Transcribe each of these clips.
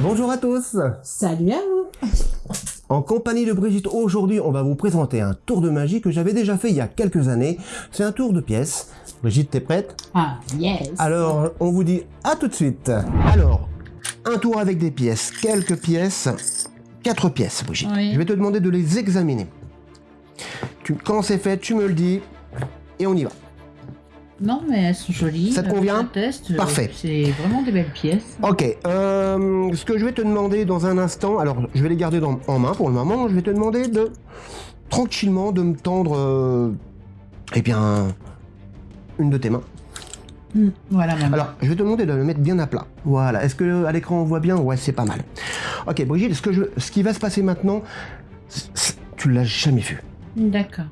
Bonjour à tous Salut à vous En compagnie de Brigitte, aujourd'hui on va vous présenter un tour de magie que j'avais déjà fait il y a quelques années. C'est un tour de pièces. Brigitte, t'es prête? Ah, yes Alors, on vous dit à tout de suite. Alors, un tour avec des pièces. Quelques pièces. Quatre pièces, Brigitte. Oui. Je vais te demander de les examiner. Tu, quand c'est fait, tu me le dis et on y va. Non, mais elles sont jolies. Ça te convient euh, Parfait. C'est vraiment des belles pièces. Ok, euh, ce que je vais te demander dans un instant, alors je vais les garder dans- en main pour le moment, je vais te demander de tranquillement de me tendre, euh, eh bien, une de tes mains. Hmm, Voilà, maman. Alors, je vais te demander de le mettre bien à plat. Voilà, est-ce que à l'écran on voit bien? Ouais, c'est pas mal. Ok, Brigitte, ce, que je, ce qui va se passer maintenant, tu l'as jamais vu. D'accord.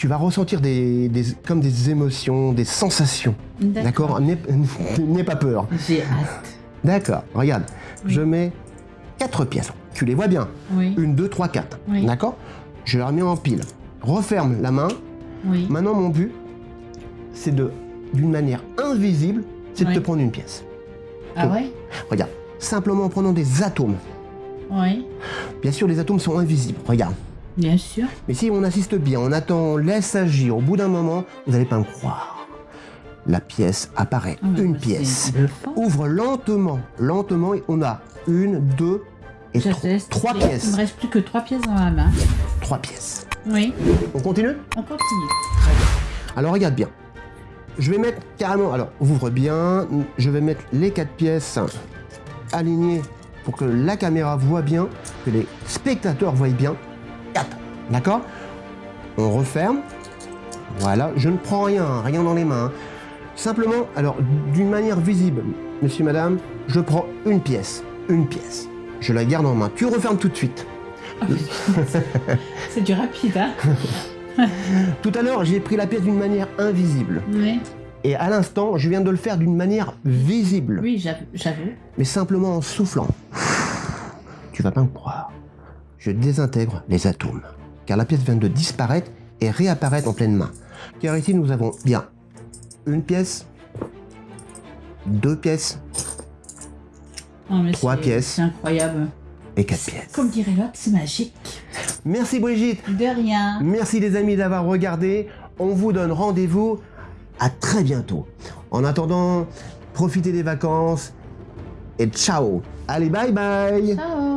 Tu vas ressentir des, des- comme des émotions, des sensations. D'accord N'aie pas peur. J'ai hâte. D'accord, regarde, Oui. je mets quatre pièces. Tu les vois bien Oui, Une, deux, trois, quatre. Oui. D'accord Je les remets en pile. Referme la main. oui. Maintenant, mon but, c'est de, d'une manière invisible, c'est de te prendre une pièce. Ah ouais Regarde, simplement en prenant des atomes. Oui, Bien sûr, les atomes sont invisibles. Regarde. Bien sûr. Mais si on assiste bien, on attend, on laisse agir, au bout d'un moment, vous n'allez pas me croire. La pièce apparaît. Ah, une pièce. Ouvre lentement, lentement, et on a une, deux et tro- trois Il me pièces. reste plus que trois pièces dans la main. Trois pièces. Oui, On continue? On continue. Alors regarde bien. Je vais mettre carrément, alors ouvre bien, je vais mettre les quatre pièces alignées pour que la caméra voit bien, que les spectateurs voient bien. D'accord On referme. Voilà, je ne prends rien, rien dans les mains. Simplement, alors d'une manière visible, monsieur, madame, je prends une pièce, une pièce. Je la garde en main. Tu refermes tout de suite. C'est du rapide, hein Tout à l'heure, j'ai pris la pièce d'une manière invisible. Oui, Et à l'instant, je viens de le faire d'une manière visible, oui j'avoue. j'avoue. mais simplement en soufflant. Tu vas pas me croire. Je désintègre les atomes, car la pièce vient de disparaître et réapparaître en pleine main. Car ici, nous avons bien une pièce, deux pièces Non, mais Trois pièces. C'est incroyable. et quatre pièces. Comme dirait l'autre, c'est magique. Merci Brigitte, De rien. merci les amis d'avoir regardé. On vous donne rendez-vous à très bientôt. En attendant, profitez des vacances et ciao. Allez, bye bye Ciao